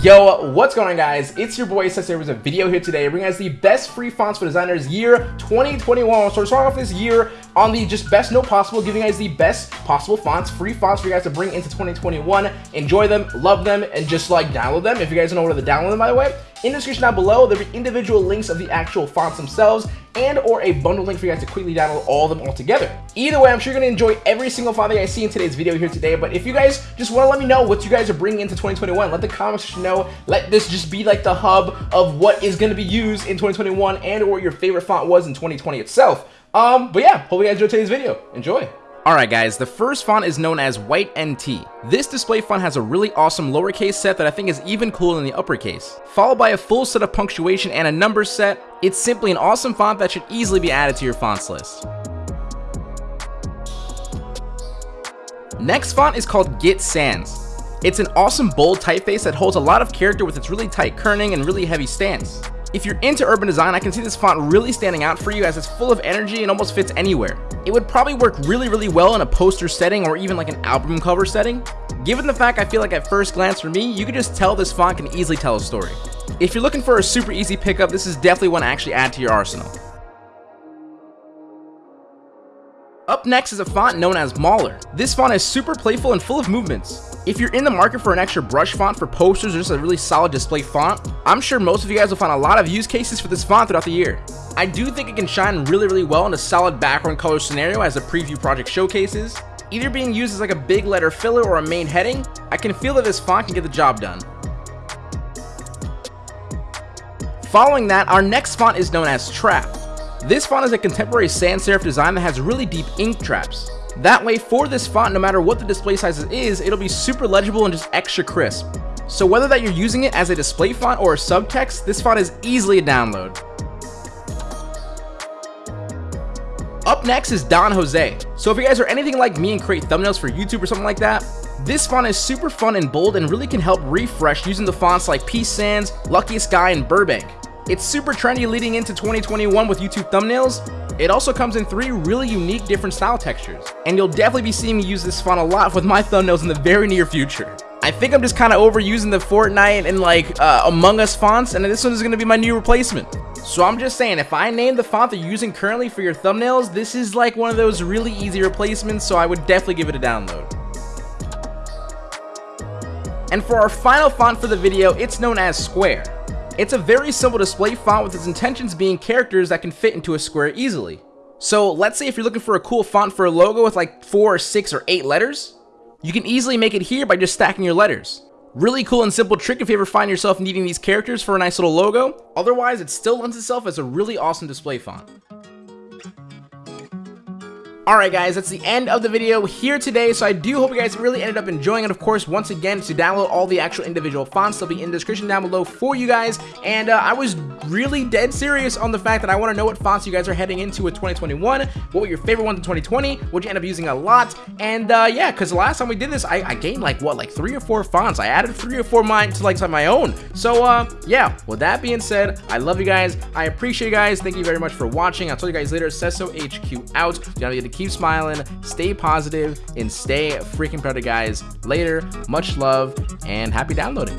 Yo, what's going on guys? It's your boy Sensei with a video here today bringing us the best free fonts for designers year 2021. So we're starting off this year on the just best note possible, giving you guys the best possible fonts, free fonts for you guys to bring into 2021. Enjoy them, love them, and just like download them. If you guys don't know where to download them, by the way, in the description down below, there'll be individual links of the actual fonts themselves and or a bundle link for you guys to quickly download all of them all together. Either way, I'm sure you're to enjoy every single font that guys see in today's video here today, but if you guys just want to let me know what you guys are bringing into 2021, let the comments know. Let this just be like the hub of what is to be used in 2021 and or your favorite font was in 2020 itself. Um, but yeah, hope you guys enjoyed today's video. Enjoy. Alright guys, the first font is known as White NT. This display font has a really awesome lowercase set that I think is even cooler than the uppercase. Followed by a full set of punctuation and a number set, it's simply an awesome font that should easily be added to your fonts list. Next font is called Git Sans. It's an awesome bold typeface that holds a lot of character with its really tight kerning and really heavy stance. If you're into urban design, I can see this font really standing out for you as it's full of energy and almost fits anywhere. It would probably work really, really well in a poster setting or even like an album cover setting. Given the fact I feel like at first glance for me, you could just tell this font can easily tell a story. If you're looking for a super easy pickup, this is definitely one to actually add to your arsenal. Up next is a font known as Mauler. This font is super playful and full of movements. If you're in the market for an extra brush font for posters or just a really solid display font, I'm sure most of you guys will find a lot of use cases for this font throughout the year. I do think it can shine really really well in a solid background color scenario as a preview project showcases. Either being used as like a big letter filler or a main heading, I can feel that this font can get the job done. Following that, our next font is known as Trap. This font is a contemporary sans serif design that has really deep ink traps. That way, for this font, no matter what the display size is, it'll be super legible and just extra crisp. So whether that you're using it as a display font or a subtext, this font is easily a download. Up next is Don Jose. So if you guys are anything like me and create thumbnails for YouTube or something like that, this font is super fun and bold and really can help refresh using the fonts like Peace Sans, Luckiest Guy, and Burbank. It's super trendy leading into 2021 with YouTube thumbnails. It also comes in three really unique different style textures, and you'll definitely be seeing me use this font a lot with my thumbnails in the very near future. I think I'm just kind of overusing the Fortnite and like uh, Among Us fonts, and this one is going to be my new replacement. So I'm just saying, if I name the font that you're using currently for your thumbnails, this is like one of those really easy replacements, so I would definitely give it a download. And for our final font for the video, it's known as Square. It's a very simple display font with its intentions being characters that can fit into a square easily. So let's say if you're looking for a cool font for a logo with like 4 or 6 or 8 letters, you can easily make it here by just stacking your letters. Really cool and simple trick if you ever find yourself needing these characters for a nice little logo. Otherwise, it still lends itself as a really awesome display font. Alright guys, that's the end of the video here today, so I do hope you guys really ended up enjoying it. Of course, once again, to download all the actual individual fonts, they'll be in the description down below for you guys, and uh, I was really dead serious on the fact that I want to know what fonts you guys are heading into with 2021, what were your favorite ones in 2020, what you end up using a lot, and uh, yeah, because the last time we did this, I, I, gained like, what, like three or four fonts, I added three or four mine to like my own, so uh, yeah, with that being said, I love you guys, I appreciate you guys, thank you very much for watching, I'll tell you guys later, Sensei HQ out, you gotta get keep smiling, stay positive, and stay freaking proud of guys. Later, much love, and happy downloading.